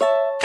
you